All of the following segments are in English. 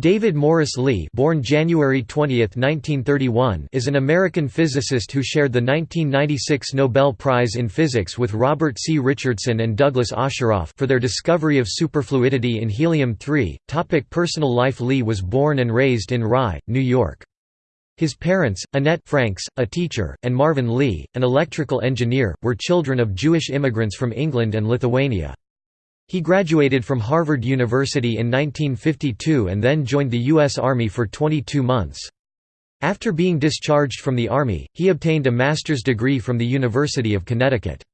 David Morris Lee born January 20, 1931, is an American physicist who shared the 1996 Nobel Prize in Physics with Robert C. Richardson and Douglas Osheroff for their discovery of superfluidity in helium-3. Personal life Lee was born and raised in Rye, New York. His parents, Annette Franks, a teacher, and Marvin Lee, an electrical engineer, were children of Jewish immigrants from England and Lithuania. He graduated from Harvard University in 1952 and then joined the U.S. Army for 22 months. After being discharged from the Army, he obtained a master's degree from the University of Connecticut.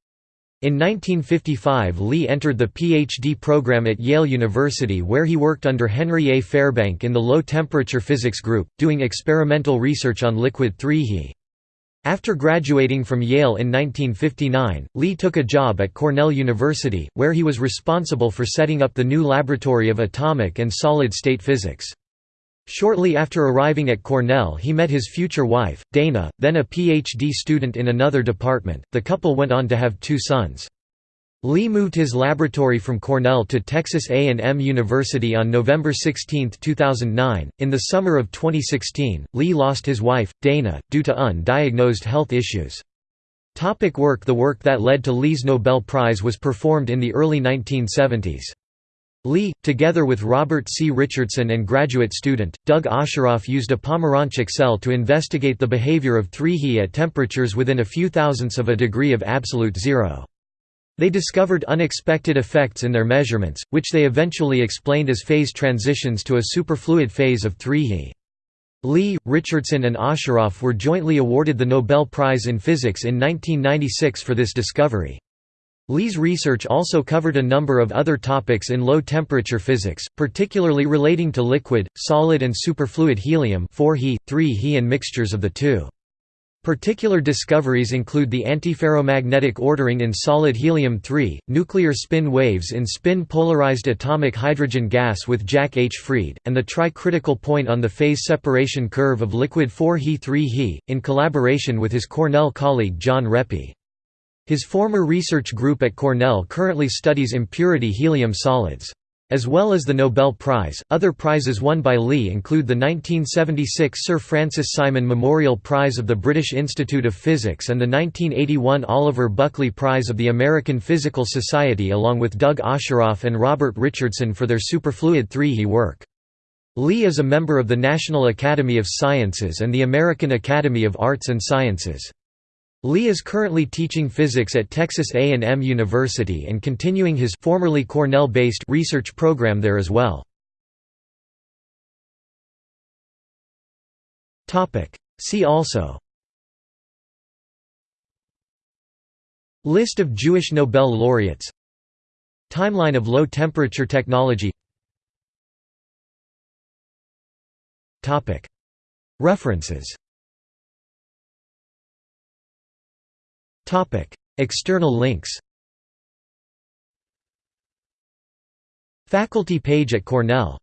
In 1955 Lee entered the PhD program at Yale University where he worked under Henry A. Fairbank in the low-temperature physics group, doing experimental research on liquid 3He. After graduating from Yale in 1959, Lee took a job at Cornell University, where he was responsible for setting up the new Laboratory of Atomic and Solid-State Physics. Shortly after arriving at Cornell he met his future wife, Dana, then a PhD student in another department. The couple went on to have two sons. Lee moved his laboratory from Cornell to Texas A&M University on November 16, 2009. In the summer of 2016, Lee lost his wife, Dana, due to undiagnosed health issues. Topic work The work that led to Lee's Nobel Prize was performed in the early 1970s. Lee, together with Robert C. Richardson and graduate student, Doug Osheroff used a Pomeranchuk cell to investigate the behavior of 3He at temperatures within a few thousandths of a degree of absolute zero. They discovered unexpected effects in their measurements, which they eventually explained as phase transitions to a superfluid phase of 3He. Lee, Richardson and Osheroff were jointly awarded the Nobel Prize in Physics in 1996 for this discovery. Lee's research also covered a number of other topics in low-temperature physics, particularly relating to liquid, solid and superfluid helium 4He, 3He and mixtures of the two. Particular discoveries include the antiferromagnetic ordering in solid helium-3, nuclear spin waves in spin-polarized atomic hydrogen gas with Jack H. Freed, and the tri-critical point on the phase separation curve of liquid 4He-3He, in collaboration with his Cornell colleague John Reppy. His former research group at Cornell currently studies impurity helium solids. As well as the Nobel Prize, other prizes won by Lee include the 1976 Sir Francis Simon Memorial Prize of the British Institute of Physics and the 1981 Oliver Buckley Prize of the American Physical Society along with Doug Osheroff and Robert Richardson for their superfluid 3He work. Lee is a member of the National Academy of Sciences and the American Academy of Arts and Sciences. Lee is currently teaching physics at Texas A&M University and continuing his formerly Cornell-based research program there as well. See also List of Jewish Nobel laureates Timeline of low-temperature technology References External links Faculty page at Cornell